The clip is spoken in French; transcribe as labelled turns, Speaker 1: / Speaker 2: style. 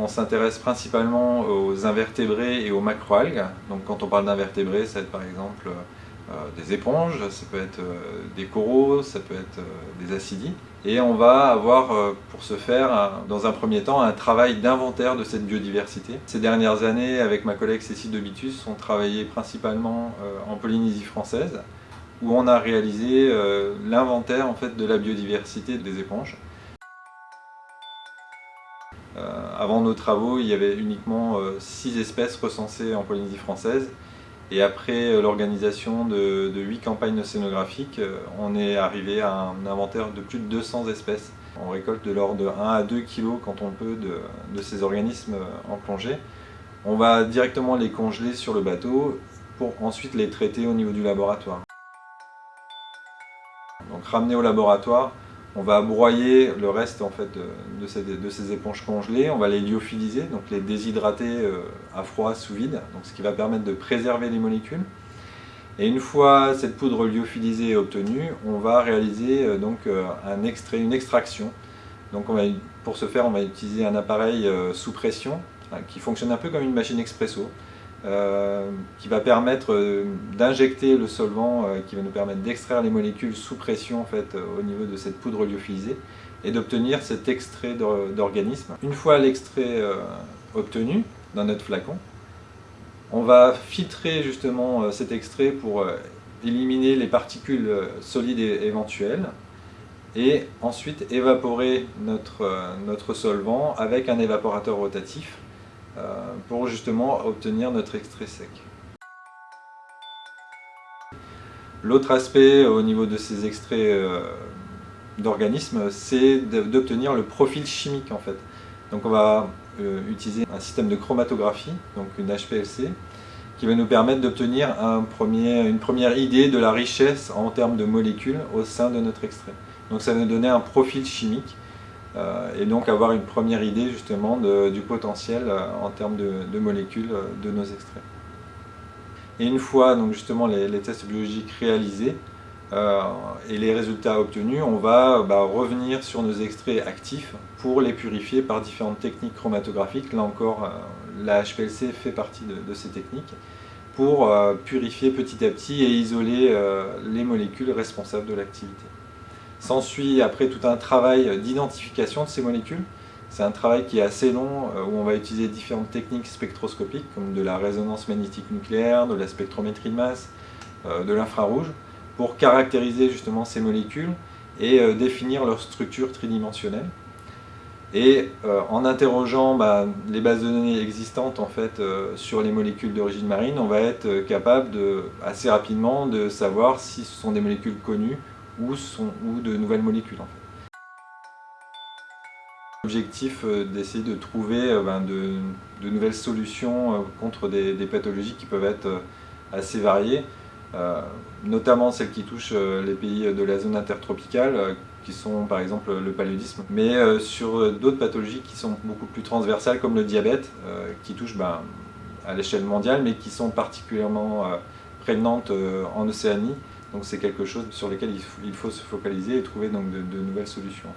Speaker 1: On s'intéresse principalement aux invertébrés et aux macroalgues. Donc quand on parle d'invertébrés, ça va être par exemple euh, des éponges, ça peut être euh, des coraux, ça peut être euh, des acidies. Et on va avoir pour ce faire, dans un premier temps, un travail d'inventaire de cette biodiversité. Ces dernières années, avec ma collègue Cécile Debitus, on travaillait principalement en Polynésie française, où on a réalisé l'inventaire en fait, de la biodiversité des éponges. Avant nos travaux, il y avait uniquement 6 espèces recensées en Polynésie française et après euh, l'organisation de, de 8 campagnes océanographiques, euh, on est arrivé à un inventaire de plus de 200 espèces. On récolte de l'ordre de 1 à 2 kg quand on peut de, ces organismes euh, en plongée. On va directement les congeler sur le bateau pour ensuite les traiter au niveau du laboratoire. Donc ramener au laboratoire, on va broyer le reste en fait, de, ces, éponges congelées, on va les lyophiliser, donc les déshydrater euh, à froid sous vide, donc ce qui va permettre de préserver les molécules. Et une fois cette poudre lyophilisée obtenue, on va réaliser euh, donc euh, un extrait, une extraction. Donc pour ce faire, on va utiliser un appareil sous pression qui fonctionne un peu comme une machine expresso. Euh, qui va permettre euh, d'injecter le solvant euh, qui va nous permettre d'extraire les molécules sous pression en fait, au niveau de cette poudre lyophilisée et d'obtenir cet extrait d'organisme. Une fois l'extrait obtenu dans notre flacon, on va filtrer justement cet extrait pour éliminer les particules solides éventuelles et ensuite évaporer notre, notre solvant avec un évaporateur rotatif pour justement obtenir notre extrait sec. L'autre aspect au niveau de ces extraits euh, d'organismes, c'est d'obtenir le profil chimique en fait. Donc on va euh, utiliser un système de chromatographie, donc une HPLC, qui va nous permettre d'obtenir un une première idée de la richesse en termes de molécules au sein de notre extrait. Donc ça va nous donner un profil chimique euh, et donc avoir une première idée justement du potentiel euh, en termes de, molécules euh, de nos extraits. Et une fois donc justement les, tests biologiques réalisés et les résultats obtenus, on va bah, revenir sur nos extraits actifs pour les purifier par différentes techniques chromatographiques. Là encore, la HPLC fait partie de, ces techniques pour purifier petit à petit et isoler les molécules responsables de l'activité. S'ensuit après tout un travail d'identification de ces molécules. C'est un travail qui est assez long, euh, où on va utiliser différentes techniques spectroscopiques, comme de la résonance magnétique nucléaire, de la spectrométrie de masse, euh, de l'infrarouge, pour caractériser justement ces molécules et euh, définir leur structure tridimensionnelle. Et en interrogeant bah, les bases de données existantes en fait, sur les molécules d'origine marine, on va être capable assez rapidement de savoir si ce sont des molécules connues ou, ou de nouvelles molécules. En fait. L'objectif euh, d'essayer de trouver euh, ben, de, nouvelles solutions euh, contre des, pathologies qui peuvent être assez variées, notamment celles qui touchent les pays de la zone intertropicale, qui sont par exemple le paludisme, mais sur d'autres pathologies qui sont beaucoup plus transversales comme le diabète, qui touchent ben, à l'échelle mondiale, mais qui sont particulièrement prégnantes en Océanie, donc c'est quelque chose sur lequel il faut se focaliser et trouver donc de, nouvelles solutions.